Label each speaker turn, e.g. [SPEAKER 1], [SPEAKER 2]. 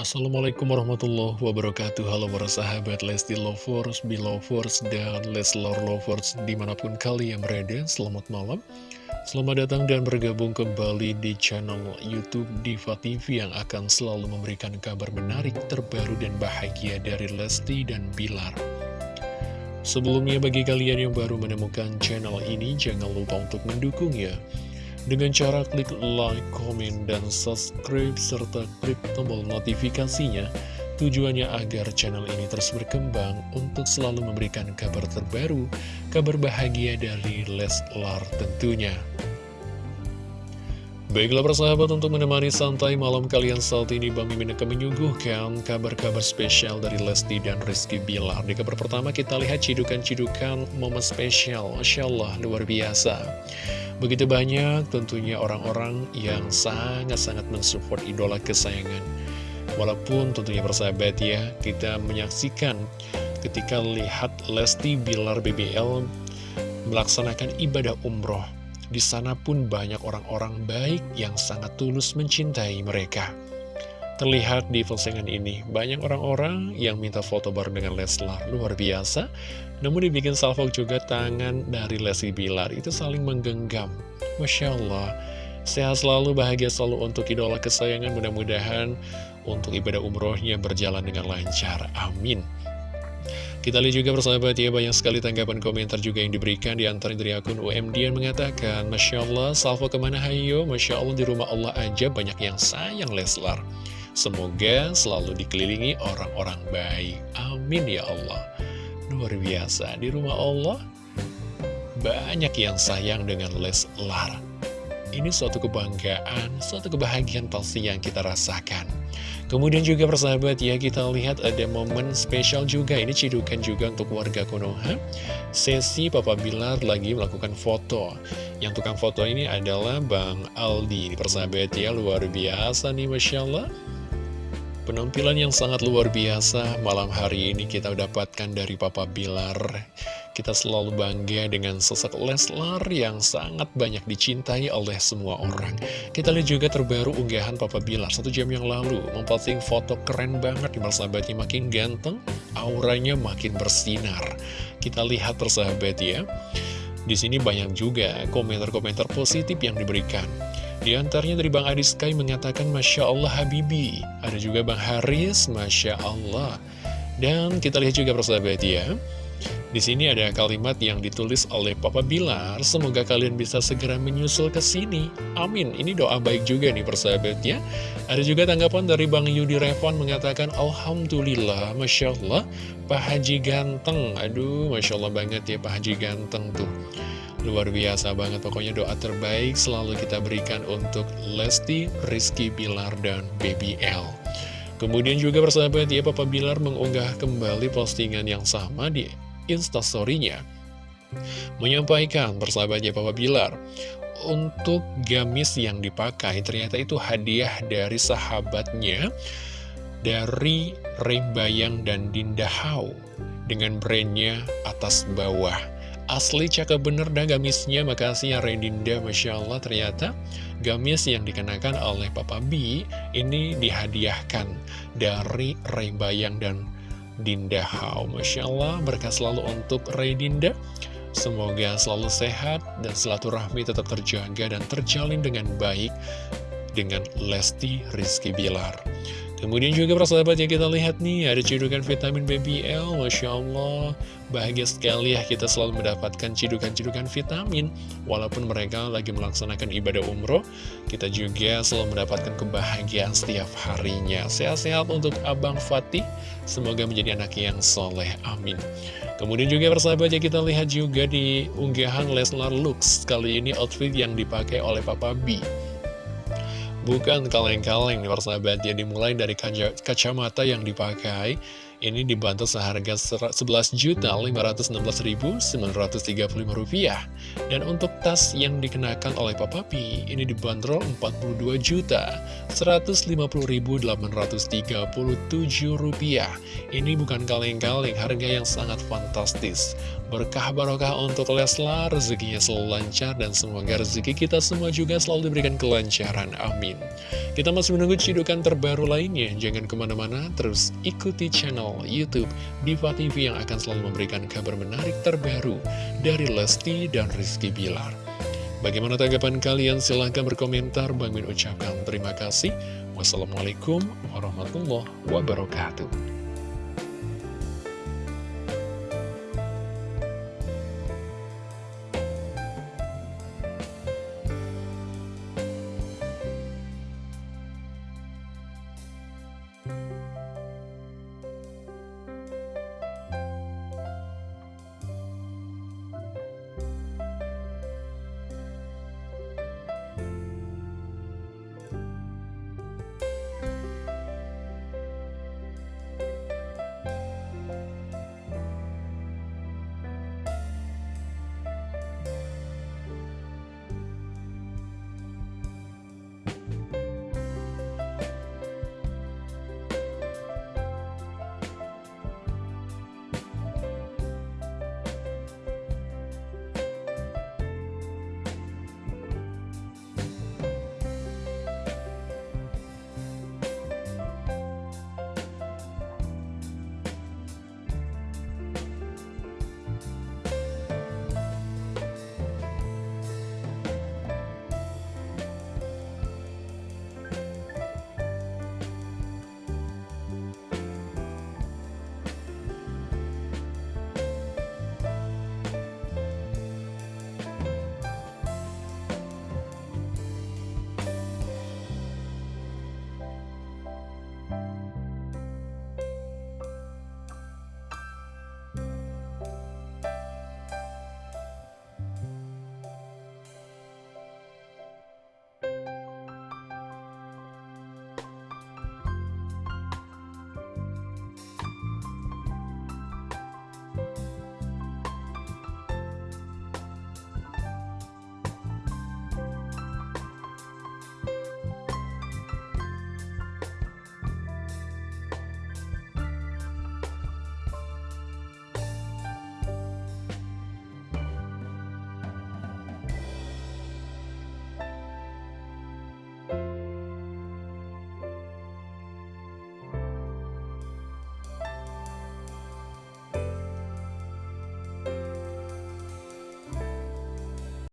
[SPEAKER 1] Assalamualaikum warahmatullahi wabarakatuh. Halo para sahabat Lesti Lovers, Belovers, dan Leslar Lovers di mana pun kalian berada Selamat malam. Selamat datang dan bergabung kembali di channel Youtube Diva TV Yang akan selalu memberikan kabar menarik, terbaru, dan bahagia dari Lesti dan Bilar. Sebelumnya bagi kalian yang baru menemukan channel ini Jangan lupa untuk mendukung ya dengan cara klik like, komen, dan subscribe, serta klik tombol notifikasinya, tujuannya agar channel ini terus berkembang untuk selalu memberikan kabar terbaru, kabar bahagia dari Leslar tentunya. Baiklah persahabat untuk menemani santai malam kalian saat ini Bang Mimin akan menyuguhkan kabar-kabar spesial dari Lesti dan Rizky Bilar. Di kabar pertama kita lihat cidukan-cidukan momen spesial. Masya Allah luar biasa Begitu banyak tentunya orang-orang yang sangat-sangat mensupport idola kesayangan. Walaupun tentunya persahabat ya, kita menyaksikan ketika lihat Lesti Bilar BBL melaksanakan ibadah umroh. Di sana pun banyak orang-orang baik yang sangat tulus mencintai mereka. Terlihat di postingan ini, banyak orang-orang yang minta foto bareng dengan Leslar, luar biasa. Namun dibikin salvok juga tangan dari Lesti Bilar, itu saling menggenggam. Masya Allah, sehat selalu, bahagia selalu untuk idola kesayangan, mudah-mudahan untuk ibadah umrohnya berjalan dengan lancar. Amin. Kita lihat juga persahabat ya, banyak sekali tanggapan komentar juga yang diberikan di antara dari akun UMD yang mengatakan, Masya Allah, salvo ke mana hayo? Masya Allah, di rumah Allah aja banyak yang sayang Leslar. Semoga selalu dikelilingi orang-orang baik. Amin ya Allah. Luar biasa, di rumah Allah banyak yang sayang dengan Leslar. Ini suatu kebanggaan, suatu kebahagiaan pasti yang kita rasakan. Kemudian juga persahabat ya, kita lihat ada momen spesial juga. Ini cidukan juga untuk warga Konoha. Sesi Papa Bilar lagi melakukan foto. Yang tukang foto ini adalah Bang Aldi. Persahabat ya, luar biasa nih Masya Allah. Penampilan yang sangat luar biasa malam hari ini kita dapatkan dari Papa Bilar. Kita selalu bangga dengan sosok Leslar yang sangat banyak dicintai oleh semua orang. Kita lihat juga terbaru unggahan Papa Bilar satu jam yang lalu. Memposting foto keren banget di sahabatnya makin ganteng, auranya makin bersinar. Kita lihat persahabat ya. Di sini banyak juga komentar-komentar positif yang diberikan. Di antaranya dari Bang Adi Sky mengatakan Masya Allah Habibi Ada juga Bang Haris Masya Allah Dan kita lihat juga persahabat ya di sini ada kalimat yang ditulis oleh Papa Bilar, semoga kalian bisa segera menyusul ke sini. Amin. Ini doa baik juga nih persahabatnya. Ada juga tanggapan dari Bang Yudi Revon mengatakan, Alhamdulillah, Masya Allah, Pak Haji ganteng. Aduh, Masya Allah banget ya Pak Haji ganteng tuh. Luar biasa banget, pokoknya doa terbaik selalu kita berikan untuk Lesti, Rizky Bilar, dan Baby L. Kemudian juga persahabat ya, Papa Bilar mengunggah kembali postingan yang sama di instastorynya menyampaikan persahabatnya Papa Bilar untuk gamis yang dipakai ternyata itu hadiah dari sahabatnya dari Rembayang dan Dinda Hau dengan brandnya atas bawah asli cakep bener dah gamisnya. Makasih ya Rendinda Masya Allah ternyata gamis yang dikenakan oleh Papa B ini dihadiahkan dari Rembayang dan Dinda Hao. Masya Allah berkah selalu untuk Ray Dinda Semoga selalu sehat dan silaturahmi tetap terjaga dan terjalin dengan baik dengan Lesti Rizky Bilar Kemudian juga persahabat yang kita lihat nih, ada cidukan vitamin BBL, Masya Allah. Bahagia sekali ya kita selalu mendapatkan cidukan-cidukan vitamin. Walaupun mereka lagi melaksanakan ibadah umroh, kita juga selalu mendapatkan kebahagiaan setiap harinya. Sehat-sehat untuk Abang Fatih, semoga menjadi anak yang soleh, amin. Kemudian juga persahabat yang kita lihat juga di unggahan Leslar Lux, kali ini outfit yang dipakai oleh Papa B. Bukan kaleng-kaleng persahabat ya dimulai dari kaca kacamata yang dipakai Ini dibantu seharga Rp11.516.935 Dan untuk tas yang dikenakan oleh Papa P Ini dibanderol Rp42.850.837 Ini bukan kaleng-kaleng, harga yang sangat fantastis Berkah barokah untuk Leslar, rezekinya selalu lancar dan semoga rezeki kita semua juga selalu diberikan kelancaran. Amin. Kita masih menunggu cidukan terbaru lainnya. Jangan ke mana-mana, terus ikuti channel Youtube Diva TV yang akan selalu memberikan kabar menarik terbaru dari Lesti dan Rizky Bilar. Bagaimana tanggapan kalian? Silahkan berkomentar. Bang Min ucapkan terima kasih. Wassalamualaikum warahmatullahi wabarakatuh.